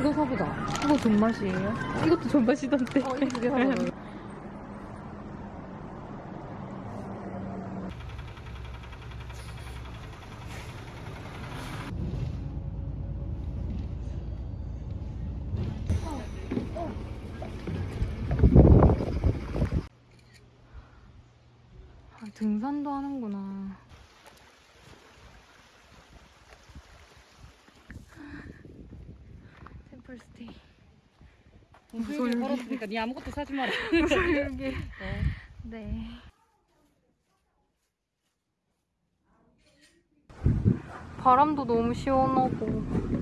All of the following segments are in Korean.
이거 사보자. 이거 존맛이에요? 이것도 존맛이던데. 어, 이거 두 개 사자. 아, 등산도 하는구나. 템플스테이. 무슨 걸었으니까 니 아무것도 사지 마라. 무sol기 네. 바람도 너무 시원하고.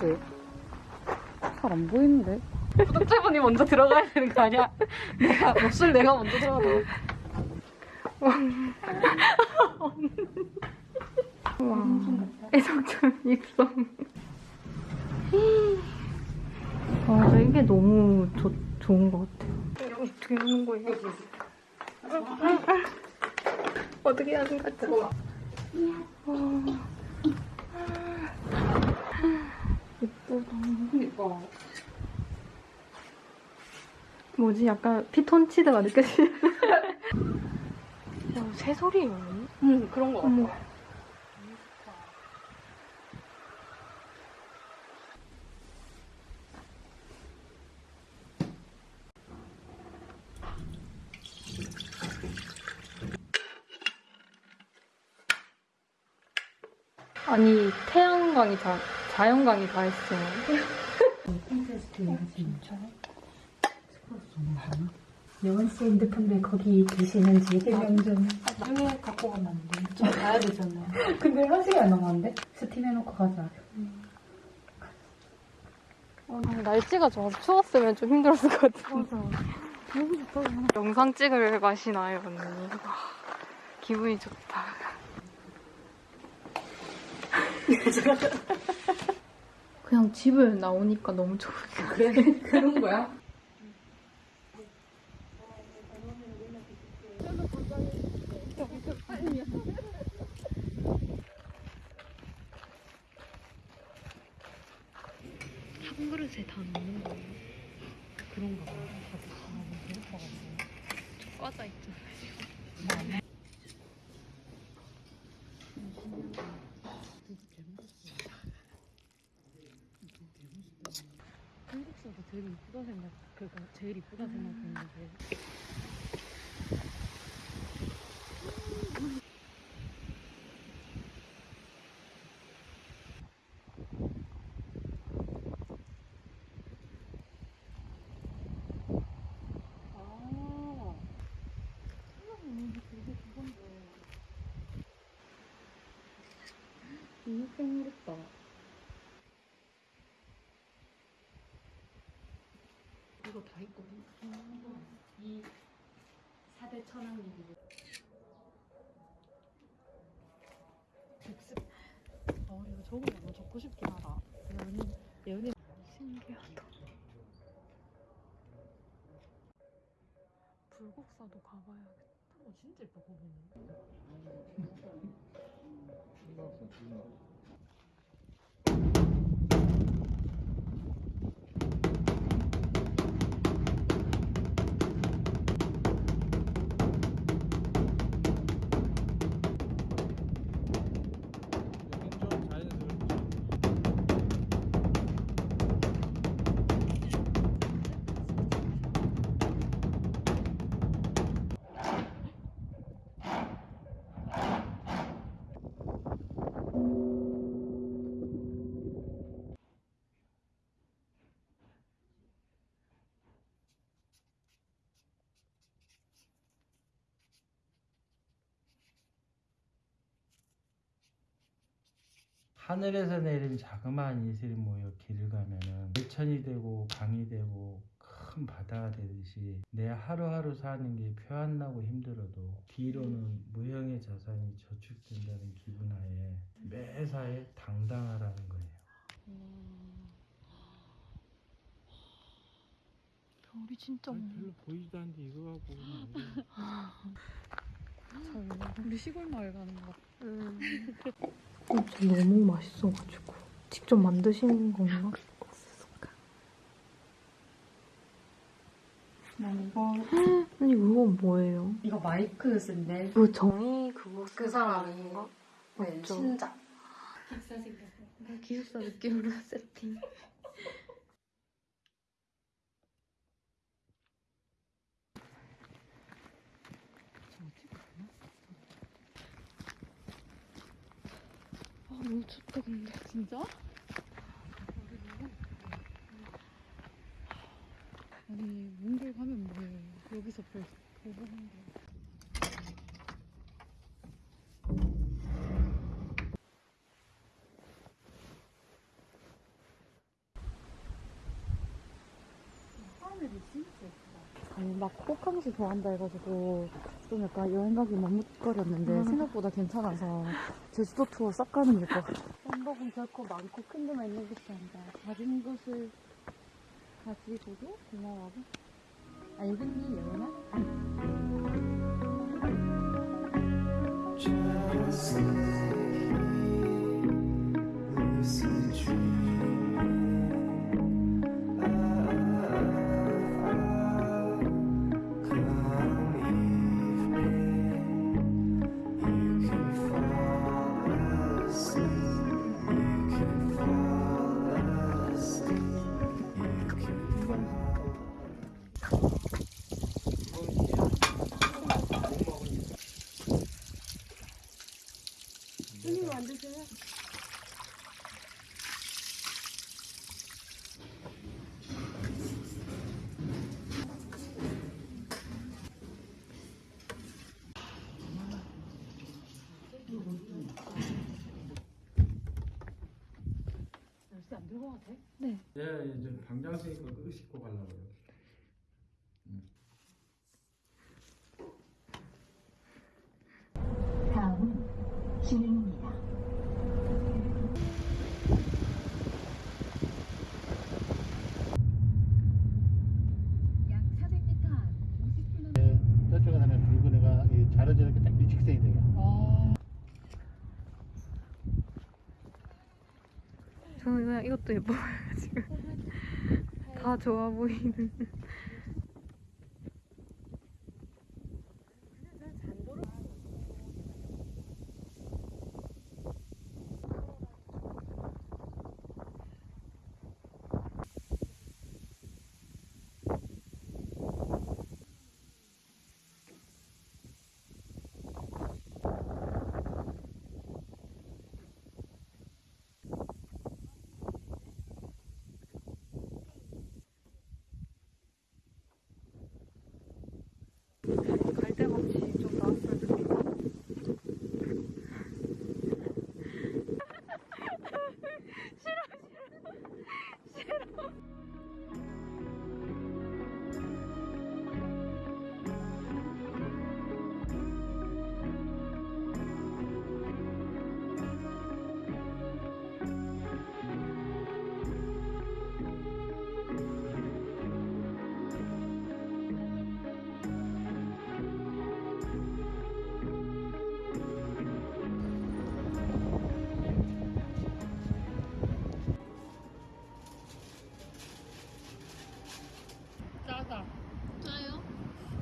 찍나 붙이. 잘안 보이는데. 구독자분이 먼저 들어가야 되는 거 아니야? 내가 목소리 내가 먼저 들어가도. 와. 애정전 입성. 와, 이게 너무 좋, 좋은 것 같아요. 어떻게 하는 거예요? 어떻게 하는 거지? 예쁘다. 그니까. 뭐지? 약간 피톤치드가 느껴지네. 야, 새소리예요. 응, 그런 거. 같아. 아니, 태양광이 다, 자연광이 다 했어요. 여원 씨 핸드폰에 거기 계시는지 해명 좀. 나중에 갖고 가면 안 돼. 좀 가야 되잖아요. 근데 한 시간 남았는데? 스팀 해놓고 가자. 아, 날씨가 좋아서 추웠으면 좀 힘들었을 것 같은데. 영상 찍을 맛이 나요, 언니. 와, 기분이 좋다. 그냥 집을 나오니까 너무 좋아요. 그래? 그런 거야? 한 그릇에 다 넣는 거예요. 그런가 봐. 과자 있잖아요. 한국사가 제일 이쁘다 생각, 그러니까 제일 이쁘다 생각했는데. 아, 되게 그건데. 너무 생겼다. 이거 다 있거든. 이 4대 천왕리뷰. 백습. 어, 이거 저거 너무 적고 싶긴 하다. 연인, 연인. 신기하다. 불국사도 가봐야겠다. 어, 진짜 예뻐, 보면은. 좀 하늘에서 내린 자그마한 이슬이 모여 길을 가면은 일천이 되고 강이 되고 큰 바다가 되듯이 내 하루하루 사는 게 표 안 나고 힘들어도 뒤로는 무형의 자산이 저축된다는 기분 하에 매사에 당당하라는 거예요. 별이 진짜 많아. 별로 보이지도 않는데 이거 갖고 우리 시골 마을 가는 거. 음. 너무 맛있어가지고 직접 만드신 건가? 난 이거 아니 그거 뭐예요? 이거 마이크 쓴데 그 정의 그거 그 건가? 네, 맞죠? 신작. 기사 생겼어. 기숙사 느낌으로 세팅. 너무 춥다 근데 진짜? 아니 몽골 가면 뭐해? 여기서 별 보고 한다. 하늘이 진짜 예쁘다. 아니 막 호캉스 좋아한다 해가지고 좀 약간 여행 가기 머뭇거렸는데 음. 생각보다 괜찮아서 제주도 투어 싹 가는 게것 같아. 한복은 결코 많고 큰 데만 있는 것이 아니다. 가진 것을 가지고도 고마워하고 알겠니 예원아? Just 돼? 예, 이제 방장 쓰니까 그거 씻고 가려고요. 다음은 진행입니다. 약 400m 앞 50km 저쪽에 가면 붉은 애가 이 자르저렇게 딱 일직선이 돼요. 저는 그냥 이것도 예뻐 보여요 지금. 다 좋아 보이는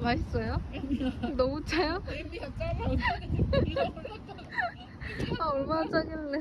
맛있어요? 너무 짜요? 아 얼마나 짜길래